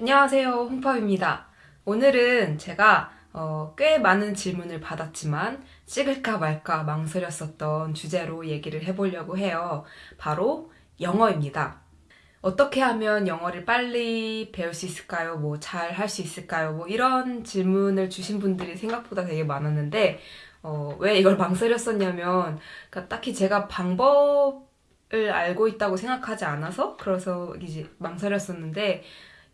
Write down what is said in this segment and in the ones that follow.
안녕하세요 홍팝입니다 오늘은 제가 어, 꽤 많은 질문을 받았지만 찍을까 말까 망설였었던 주제로 얘기를 해보려고 해요 바로 영어입니다 어떻게 하면 영어를 빨리 배울 수 있을까요? 뭐 잘 할 수 있을까요? 뭐 이런 질문을 주신 분들이 생각보다 되게 많았는데 어, 왜 이걸 망설였었냐면 그러니까 딱히 제가 방법을 알고 있다고 생각하지 않아서 그래서 이제 망설였었는데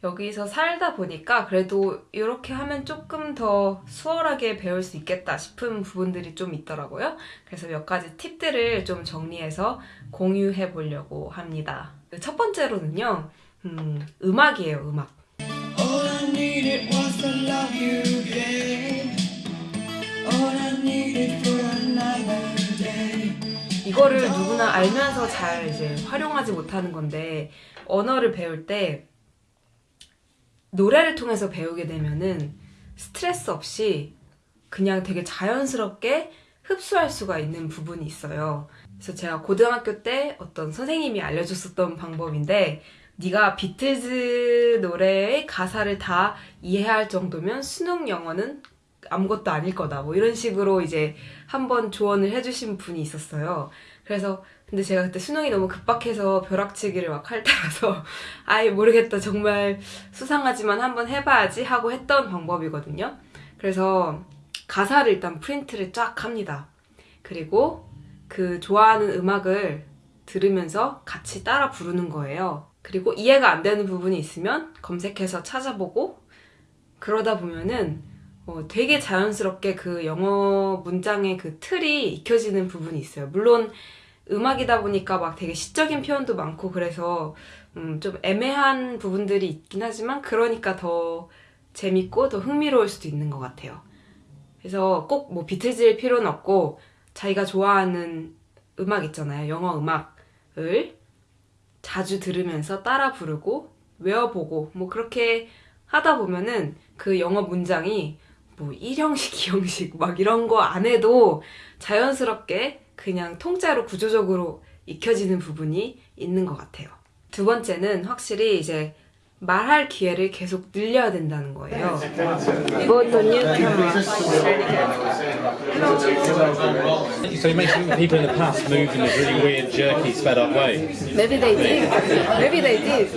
여기서 살다 보니까 그래도 이렇게 하면 조금 더 수월하게 배울 수 있겠다 싶은 부분들이 좀 있더라고요. 그래서 몇 가지 팁들을 좀 정리해서 공유해 보려고 합니다. 첫 번째로는요, 음, 음악이에요, 음악. 이거를 누구나 알면서 잘 이제 활용하지 못하는 건데, 언어를 배울 때 노래를 통해서 배우게 되면은 스트레스 없이 그냥 되게 자연스럽게 흡수할 수가 있는 부분이 있어요. 그래서 제가 고등학교 때 어떤 선생님이 알려줬었던 방법인데 네가 비틀즈 노래의 가사를 다 이해할 정도면 수능 영어는 아무것도 아닐 거다. 뭐 이런 식으로 이제 한번 조언을 해주신 분이 있었어요. 그래서 근데 제가 그때 수능이 너무 급박해서 벼락치기를 막 할 때라서 아예 모르겠다 정말 수상하지만 한번 해봐야지 하고 했던 방법이거든요. 그래서 가사를 일단 프린트를 쫙 합니다. 그리고 그 좋아하는 음악을 들으면서 같이 따라 부르는 거예요. 그리고 이해가 안 되는 부분이 있으면 검색해서 찾아보고 그러다 보면은 어, 되게 자연스럽게 그 영어 문장의 그 틀이 익혀지는 부분이 있어요. 물론 음악이다 보니까 막 되게 시적인 표현도 많고 그래서 음, 좀 애매한 부분들이 있긴 하지만 그러니까 더 재밌고 더 흥미로울 수도 있는 것 같아요. 그래서 꼭 뭐 비틀즈일 필요는 없고 자기가 좋아하는 음악 있잖아요. 영어 음악을 자주 들으면서 따라 부르고 외워보고 뭐 그렇게 하다 보면은 그 영어 문장이 뭐 1형식, 2형식 막 이런 거 안 해도 자연스럽게 그냥 통째로 구조적으로 익혀지는 부분이 있는 것 같아요. 두 번째는 확실히 이제 말할 기회를 계속 늘려야 된다는 거예요. 이것도요? So you mentioned that people in the past moved in a really weird, jerky, sped up way. Maybe they did. Maybe they did.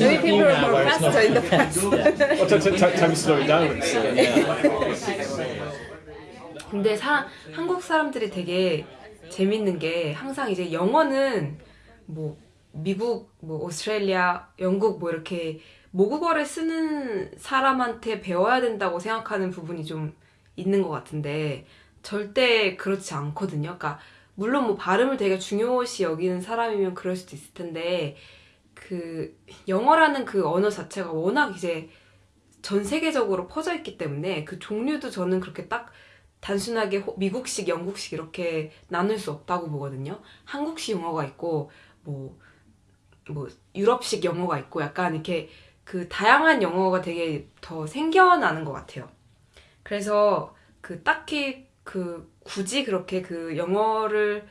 Maybe people were more faster in the past. Well, t- t- t- tell me slow it down. 근데 사, 한국 사람들이 되게 재밌는 게 항상 이제 영어는 뭐 미국, 뭐 오스트레일리아, 영국 뭐 이렇게 모국어를 쓰는 사람한테 배워야 된다고 생각하는 부분이 좀 있는 것 같은데 절대 그렇지 않거든요. 그러니까 물론 뭐 발음을 되게 중요시 여기는 사람이면 그럴 수도 있을 텐데 그 영어라는 그 언어 자체가 워낙 이제 전 세계적으로 퍼져 있기 때문에 그 종류도 저는 그렇게 딱 단순하게 호- 미국식, 영국식 이렇게 나눌 수 없다고 보거든요. 한국식 영어가 있고 뭐, 뭐 유럽식 영어가 있고 약간 이렇게 그 다양한 영어가 되게 더 생겨나는 것 같아요. 그래서 그 딱히 그 굳이 그렇게 그 영어를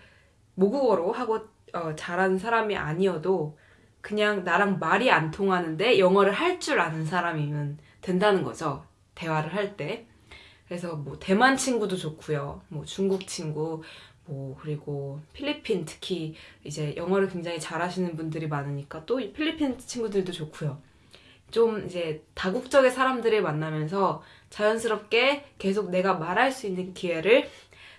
모국어로 하고 어, 잘하는 사람이 아니어도 그냥 나랑 말이 안 통하는데 영어를 할 줄 아는 사람이면 된다는 거죠. 대화를 할 때. 그래서 뭐 대만 친구도 좋고요. 뭐 중국 친구, 뭐 그리고 필리핀 특히 이제 영어를 굉장히 잘하시는 분들이 많으니까 또 필리핀 친구들도 좋고요. 좀 이제 다국적의 사람들을 만나면서 자연스럽게 계속 내가 말할 수 있는 기회를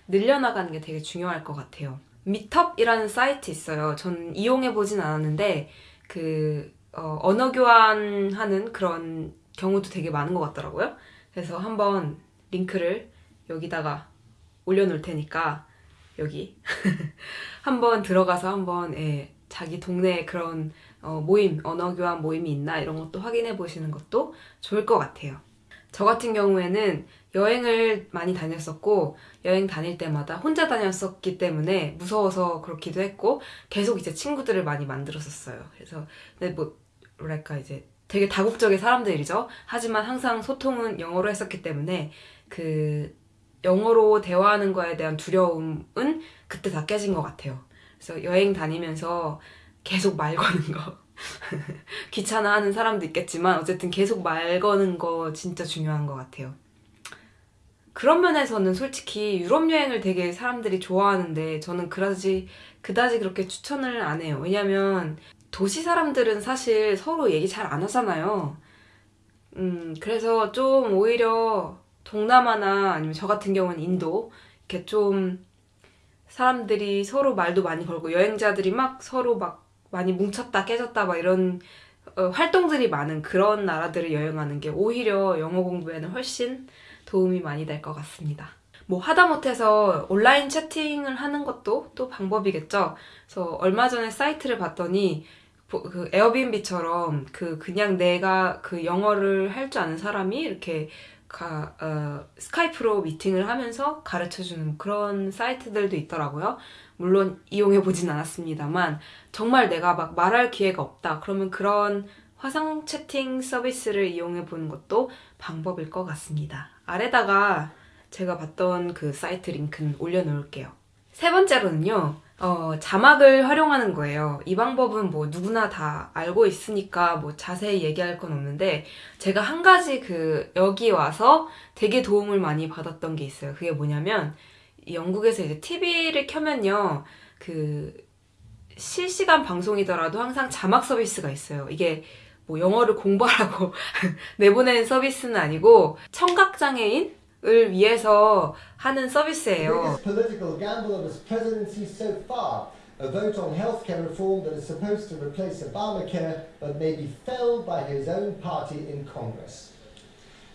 늘려나가는 게 되게 중요할 것 같아요. 미텁이라는 사이트 있어요. 전 이용해 보진 않았는데 그 어, 언어 교환하는 그런 경우도 되게 많은 것 같더라고요. 그래서 한번 링크를 여기다가 올려놓을 테니까 여기 한번 들어가서 한번 예, 자기 동네에 그런 어, 모임, 언어 교환 모임이 있나 이런 것도 확인해 보시는 것도 좋을 것 같아요. 저 같은 경우에는 여행을 많이 다녔었고 여행 다닐 때마다 혼자 다녔었기 때문에 무서워서 그렇기도 했고 계속 이제 친구들을 많이 만들었었어요. 그래서 근데 뭐 뭐랄까 이제 되게 다국적인 사람들이죠. 하지만 항상 소통은 영어로 했었기 때문에 그 영어로 대화하는 거에 대한 두려움은 그때 다 깨진 것 같아요. 그래서 여행 다니면서 계속 말 거는 거. 귀찮아하는 사람도 있겠지만 어쨌든 계속 말 거는 거 진짜 중요한 것 같아요. 그런 면에서는 솔직히 유럽 여행을 되게 사람들이 좋아하는데 저는 그다지 그다지 그렇게 추천을 안 해요. 왜냐면 도시 사람들은 사실 서로 얘기 잘 안 하잖아요. 음, 그래서 좀 오히려 동남아나 아니면 저 같은 경우는 인도 이렇게 좀 사람들이 서로 말도 많이 걸고 여행자들이 막 서로 막 많이 뭉쳤다 깨졌다 막 이런 어, 활동들이 많은 그런 나라들을 여행하는 게 오히려 영어 공부에는 훨씬 도움이 많이 될 것 같습니다. 뭐 하다못해서 온라인 채팅을 하는 것도 또 방법이겠죠. 그래서 얼마 전에 사이트를 봤더니 보- 그 에어비앤비처럼 그 그냥 내가 그 영어를 할 줄 아는 사람이 이렇게 가, 어, 스카이프로 미팅을 하면서 가르쳐주는 그런 사이트들도 있더라고요. 물론 이용해보진 않았습니다만 정말 내가 막 말할 기회가 없다. 그러면 그런 화상 채팅 서비스를 이용해보는 것도 방법일 것 같습니다. 아래다가 제가 봤던 그 사이트 링크는 올려놓을게요. 세 번째로는요, 어, 자막을 활용하는 거예요. 이 방법은 뭐 누구나 다 알고 있으니까 뭐 자세히 얘기할 건 없는데, 제가 한 가지 그, 여기 와서 되게 도움을 많이 받았던 게 있어요. 그게 뭐냐면, 이 영국에서 이제 TV를 켜면요, 그, 실시간 방송이더라도 항상 자막 서비스가 있어요. 이게 뭐 영어를 공부하라고 내보내는 서비스는 아니고, 청각장애인 을 위해서 하는 The 서비스예요. biggest political gamble of his presidency so far. A vote on healthcare reform that is supposed to replace Obamacare but may be felled by his own party in Congress.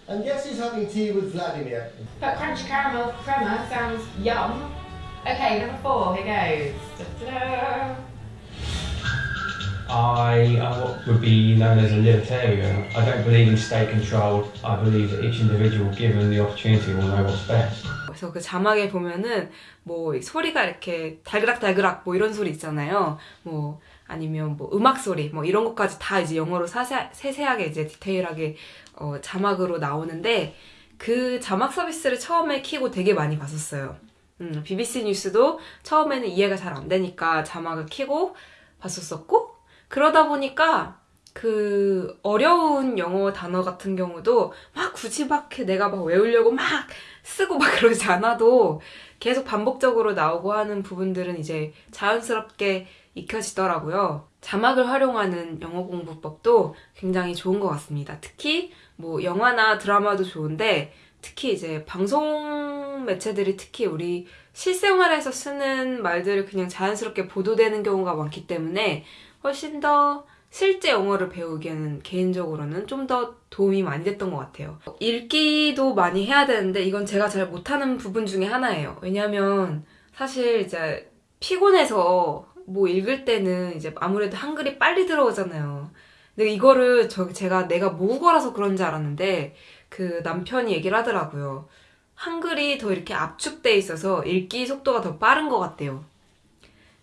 And yes, he's having tea with Vladimir. But crunchy caramel crema sounds yum. Okay, number four, here goes. Da-da-da. I uh, would be known as a libertarian. I don't believe in state control. I believe that each individual, given the opportunity, will know what's best. 그래서 그 자막에 보면은 뭐 소리가 이렇게 달그락달그락 뭐 이런 소리 있잖아요. 뭐 아니면 뭐 음악 소리 뭐 이런 것까지 다 이제 영어로 사세, 세세하게 이제 디테일하게 어, 자막으로 나오는데 그 자막 서비스를 처음에 키고 되게 많이 봤었어요. 음, BBC 뉴스도 처음에는 이해가 잘 안 되니까 자막을 키고 봤었었고 그러다 보니까 그 어려운 영어 단어 같은 경우도 막 굳이 막 내가 막 외우려고 막 쓰고 막 그러지 않아도 계속 반복적으로 나오고 하는 부분들은 이제 자연스럽게 익혀지더라고요. 자막을 활용하는 영어 공부법도 굉장히 좋은 것 같습니다. 특히 뭐 영화나 드라마도 좋은데 특히 이제 방송 매체들이 특히 우리 실생활에서 쓰는 말들을 그냥 자연스럽게 보도되는 경우가 많기 때문에 훨씬 더 실제 영어를 배우기에는 개인적으로는 좀 더 도움이 많이 됐던 것 같아요. 읽기도 많이 해야 되는데 이건 제가 잘 못하는 부분 중에 하나예요. 왜냐면 사실 이제 피곤해서 뭐 읽을 때는 이제 아무래도 한글이 빨리 들어오잖아요. 근데 이거를 저 제가 내가 모국어라서 그런지 알았는데 그 남편이 얘기를 하더라고요. 한글이 더 이렇게 압축돼 있어서 읽기 속도가 더 빠른 것 같대요.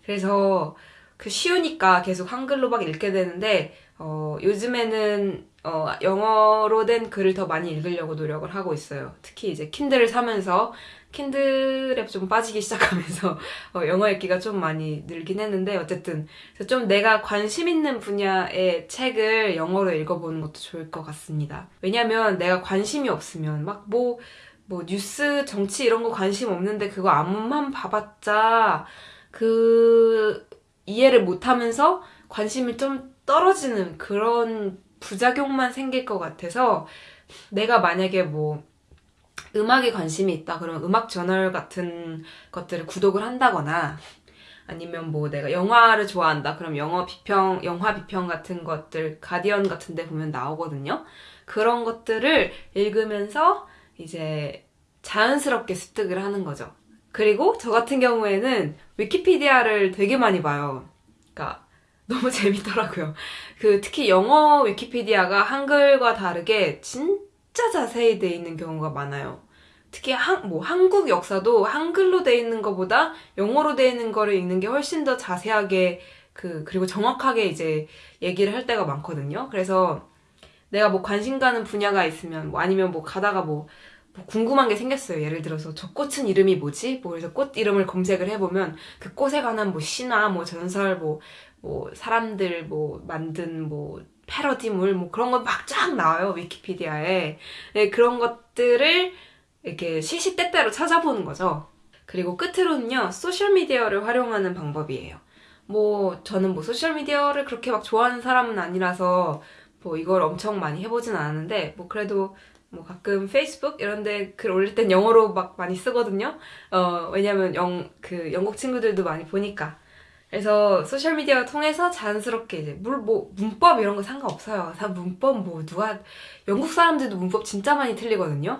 그래서 그 쉬우니까 계속 한글로 막 읽게 되는데 어, 요즘에는 어, 영어로 된 글을 더 많이 읽으려고 노력을 하고 있어요. 특히 이제 킨들을 사면서 킨들에 좀 빠지기 시작하면서 어, 영어 읽기가 좀 많이 늘긴 했는데 어쨌든 좀 내가 관심 있는 분야의 책을 영어로 읽어보는 것도 좋을 것 같습니다. 왜냐면 내가 관심이 없으면 막뭐뭐 뉴스 정치 이런 거 관심 없는데 그거 앞만 봐봤자 그 이해를 못하면서 관심이 좀 떨어지는 그런 부작용만 생길 것 같아서 내가 만약에 뭐 음악에 관심이 있다 그러면 음악 저널 같은 것들을 구독을 한다거나 아니면 뭐 내가 영화를 좋아한다 그럼 영어 비평 영화 비평 같은 것들 가디언 같은 데 보면 나오거든요. 그런 것들을 읽으면서 이제 자연스럽게 습득을 하는 거죠 그리고 저 같은 경우에는 위키피디아를 되게 많이 봐요 그러니까 너무 재밌더라고요. 그 특히 영어 위키피디아가 한글과 다르게 진짜 자세히 돼 있는 경우가 많아요. 특히 한, 뭐 한국 역사도 한글로 돼 있는 것보다 영어로 돼 있는 거를 읽는 게 훨씬 더 자세하게 그 그리고 정확하게 이제 얘기를 할 때가 많거든요. 그래서 내가 뭐 관심 가는 분야가 있으면 뭐 아니면 뭐 가다가 뭐뭐 궁금한 게 생겼어요. 예를 들어서 저 꽃은 이름이 뭐지? 뭐 그래서 꽃 이름을 검색을 해보면 그 꽃에 관한 뭐 시나 뭐 전설 뭐, 뭐 사람들 뭐 만든 뭐 패러디물 뭐 그런 거막쫙 나와요. 위키피디아에. 네, 그런 것들을 이렇게 시시때때로 찾아보는 거죠. 그리고 끝으로는요, 소셜미디어를 활용하는 방법이에요. 뭐, 저는 뭐 소셜미디어를 그렇게 막 좋아하는 사람은 아니라서 뭐 이걸 엄청 많이 해보진 않았는데, 뭐 그래도 뭐 가끔 페이스북 이런데 글 올릴 땐 영어로 막 많이 쓰거든요. 어, 왜냐면 영, 그 영국 친구들도 많이 보니까. 그래서 소셜 미디어 통해서 자연스럽게 이제 물, 뭐, 문법 이런 거 상관없어요. 다 문법 뭐 누가, 영국 사람들도 문법 진짜 많이 틀리거든요.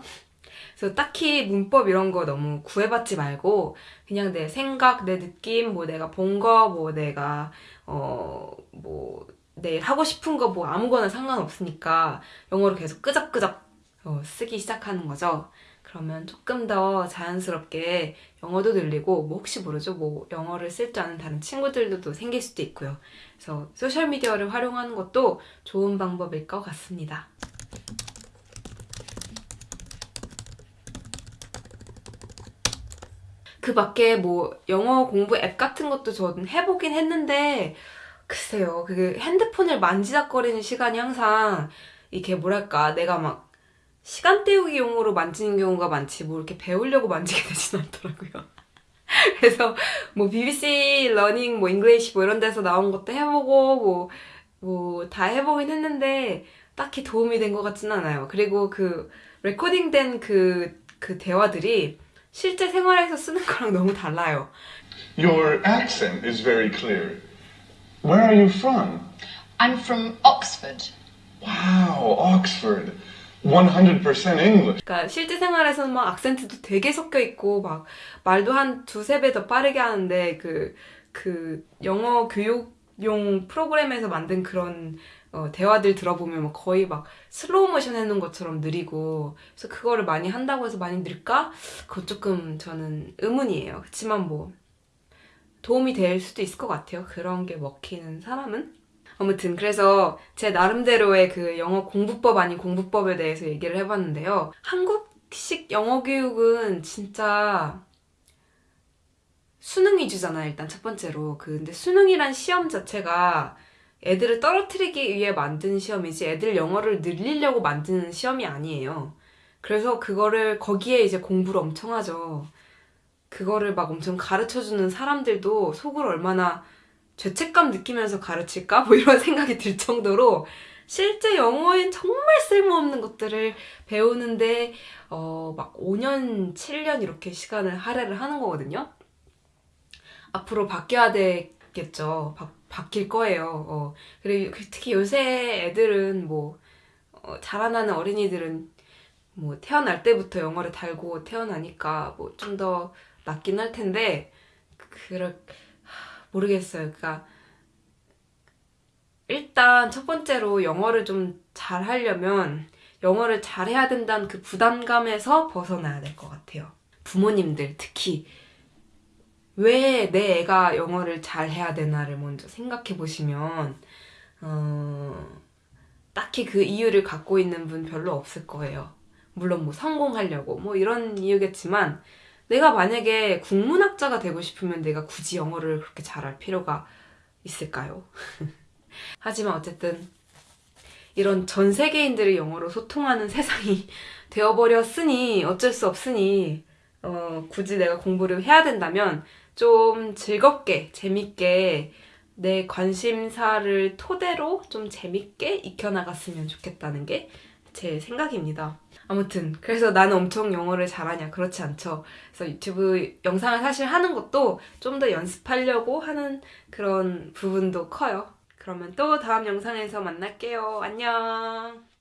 그래서 딱히 문법 이런 거 너무 구애받지 말고 그냥 내 생각, 내 느낌, 뭐 내가 본 거, 뭐 내가 어 뭐 내일 하고 싶은 거 뭐 아무거나 상관없으니까 영어로 계속 끄적끄적 어, 쓰기 시작하는 거죠. 그러면 조금 더 자연스럽게 영어도 늘리고 뭐 혹시 모르죠 뭐 영어를 쓸 줄 아는 다른 친구들도 생길 수도 있고요. 그래서 소셜 미디어를 활용하는 것도 좋은 방법일 것 같습니다. 그 밖에 뭐 영어 공부 앱 같은 것도 저는 해보긴 했는데 글쎄요 그 핸드폰을 만지작거리는 시간이 항상 이게 뭐랄까 내가 막 시간 때우기 용으로 만지는 경우가 많지 뭐 이렇게 배우려고 만지게 되진 않더라고요. 그래서 뭐 BBC Learning 뭐 English 뭐 이런 데서 나온 것도 해보고 뭐 뭐 다 해보긴 했는데 딱히 도움이 된 것 같진 않아요. 그리고 그 레코딩된 그, 그 대화들이 실제 생활에서 쓰는 거랑 너무 달라요. Your accent is very clear. Where are you from? I'm from Oxford. Wow, Oxford. 100% English. 그러니까 실제 생활에서는 막 악센트도 되게 섞여 있고 막 말도 한 두세 배 더 빠르게 하는데 그, 그 영어 교육용 프로그램에서 만든 그런 어, 대화들 들어보면 막 거의 막 슬로우 모션 해놓은 것처럼 느리고 그래서 그거를 많이 한다고 해서 많이 늘까? 그건 조금 저는 의문이에요. 그렇지만 뭐 도움이 될 수도 있을 것 같아요. 그런 게 먹히는 사람은. 아무튼 그래서 제 나름대로의 그 영어 공부법 아닌 공부법에 대해서 얘기를 해봤는데요. 한국식 영어 교육은 진짜 수능 위주잖아요. 일단 첫 번째로. 그 근데 수능이란 시험 자체가 애들을 떨어뜨리기 위해 만든 시험이지 애들 영어를 늘리려고 만드는 시험이 아니에요. 그래서 그거를 거기에 이제 공부를 엄청 하죠. 그거를 막 엄청 가르쳐주는 사람들도 속으로 얼마나 죄책감 느끼면서 가르칠까? 뭐 이런 생각이 들 정도로 실제 영어엔 정말 쓸모없는 것들을 배우는데 어, 막 5년, 7년 이렇게 시간을 할애를 하는 거거든요. 앞으로 바뀌어야 되겠죠. 바, 바뀔 거예요. 어. 그리고 특히 요새 애들은 뭐 어, 자라나는 어린이들은 뭐 태어날 때부터 영어를 달고 태어나니까 뭐 좀 더 낫긴 할 텐데 그럴 모르겠어요. 그러니까 일단 첫 번째로 영어를 좀 잘하려면 영어를 잘해야 된다는 그 부담감에서 벗어나야 될 것 같아요. 부모님들 특히 왜 내 애가 영어를 잘해야 되나를 먼저 생각해 보시면 어, 딱히 그 이유를 갖고 있는 분 별로 없을 거예요. 물론 뭐 성공하려고 뭐 이런 이유겠지만 내가 만약에 국문학자가 되고 싶으면 내가 굳이 영어를 그렇게 잘할 필요가 있을까요? 하지만 어쨌든 이런 전 세계인들이 영어로 소통하는 세상이 되어버렸으니 어쩔 수 없으니 어, 굳이 내가 공부를 해야 된다면 좀 즐겁게 재밌게 내 관심사를 토대로 좀 재밌게 익혀나갔으면 좋겠다는 게 제 생각입니다. 아무튼 그래서 나는 엄청 영어를 잘하냐 그렇지 않죠. 그래서 유튜브 영상을 사실 하는 것도 좀 더 연습하려고 하는 그런 부분도 커요. 그러면 또 다음 영상에서 만날게요. 안녕.